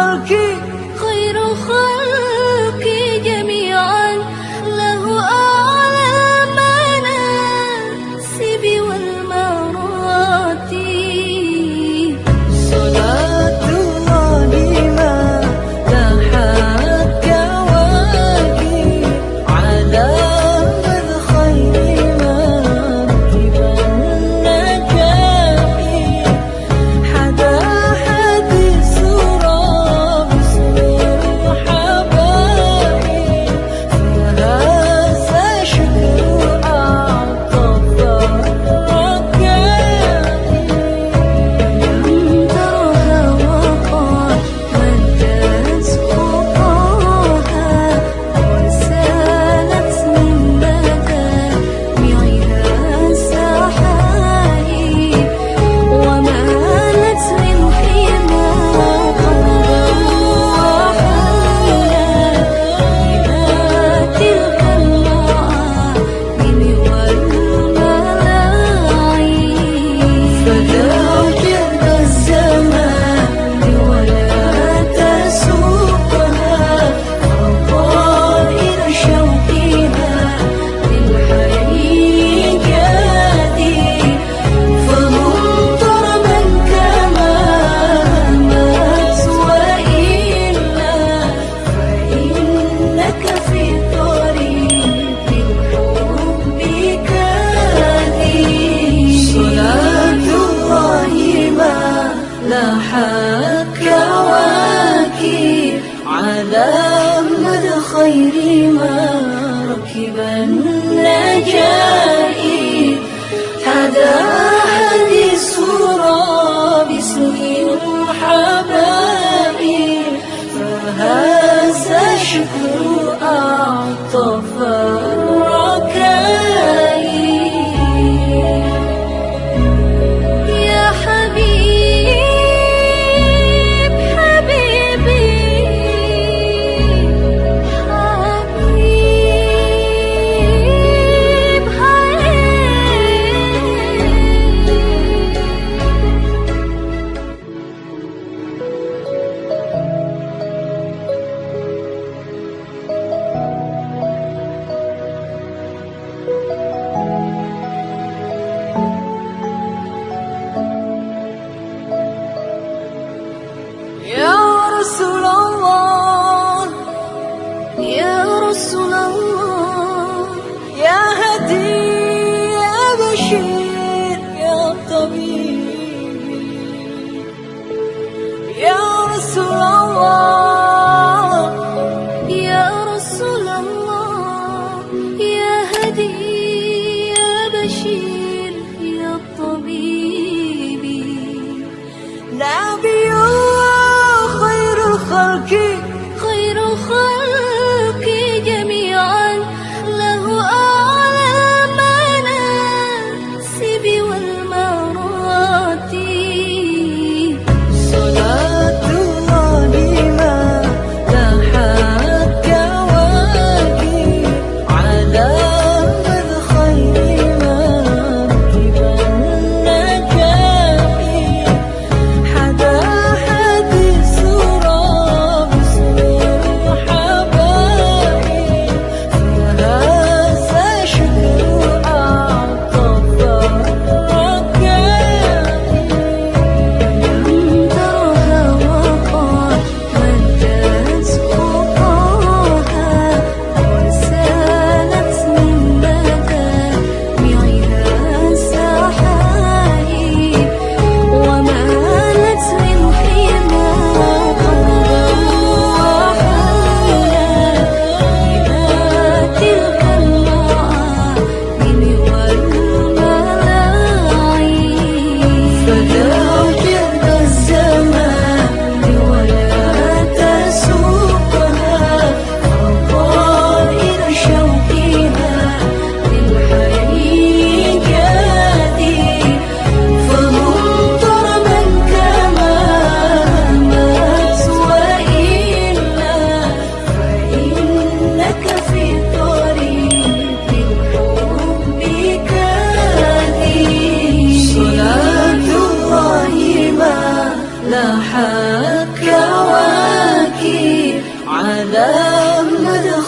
خير لاحت كواكب على مدى خير ما ركب النجائب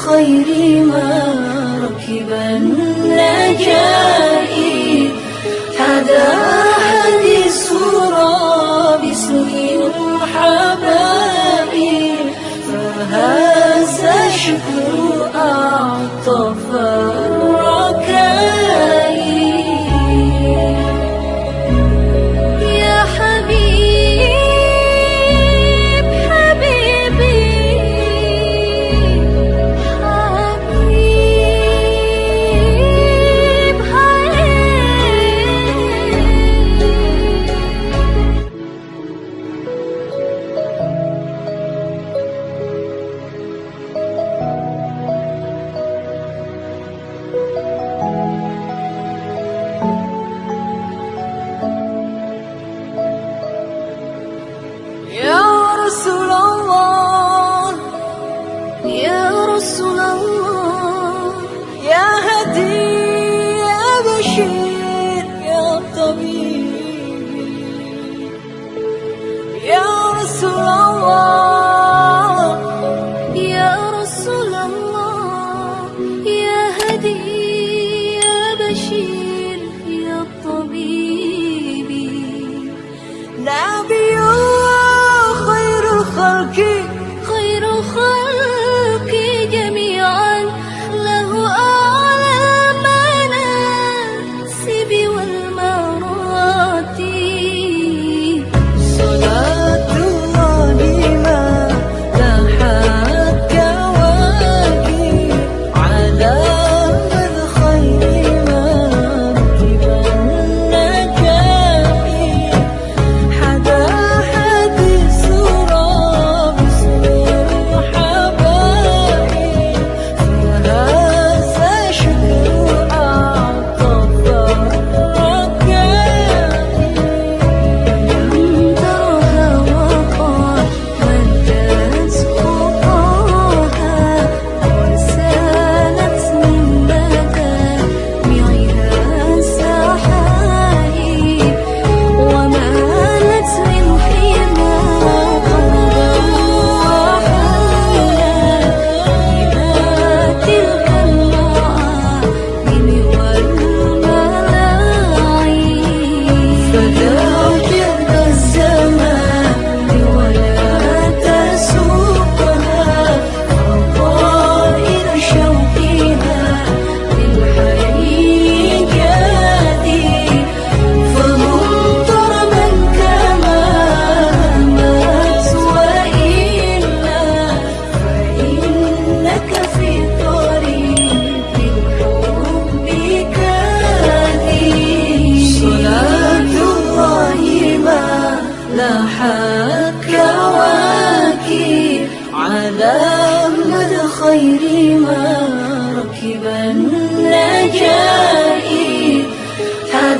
خير ما ركب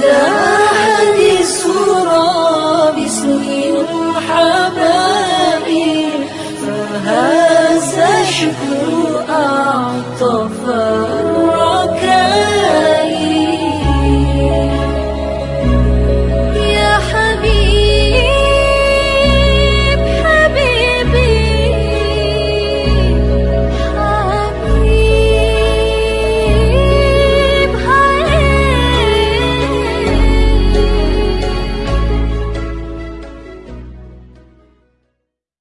Father.